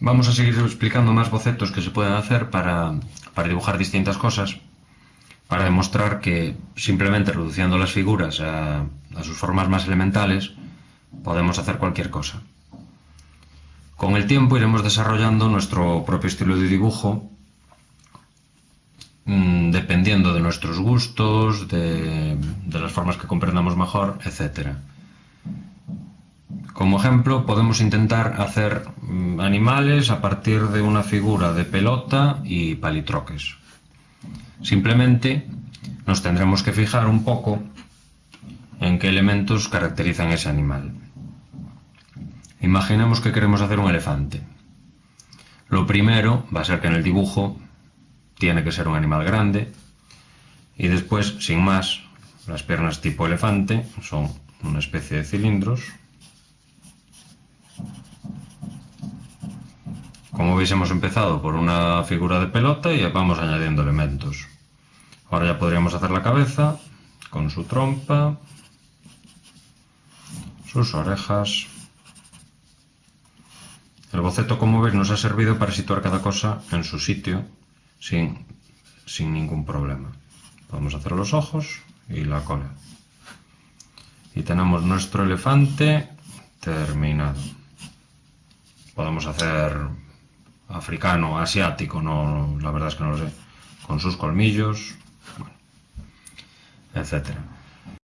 Vamos a seguir explicando más bocetos que se pueden hacer para, dibujar distintas cosas, para demostrar que simplemente reduciendo las figuras a, sus formas más elementales podemos hacer cualquier cosa. Con el tiempo iremos desarrollando nuestro propio estilo de dibujo mm, dependiendo de nuestros gustos, de, de las formas que comprendamos mejor, etcétera. Como ejemplo, podemos intentar hacer mm, animales a partir de una figura de pelota y palitroques. Simplemente nos tendremos que fijar un poco en qué elementos caracterizan ese animal. Imaginemos que queremos hacer un elefante. Lo primero va a ser que en el dibujo tiene que ser un animal grande y después, sin más, las piernas tipo elefante son una especie de cilindros Como veis hemos empezado por una figura de pelota y vamos añadiendo elementos. Ahora ya podríamos hacer la cabeza con su trompa, sus orejas. El boceto, como veis, nos ha servido para situar cada cosa en su sitio sin, sin ningún problema. Podemos hacer los ojos y la cola. Y tenemos nuestro elefante terminado. Podemos hacer africano, asiático, no, la verdad es que no lo sé, con sus colmillos, etcétera.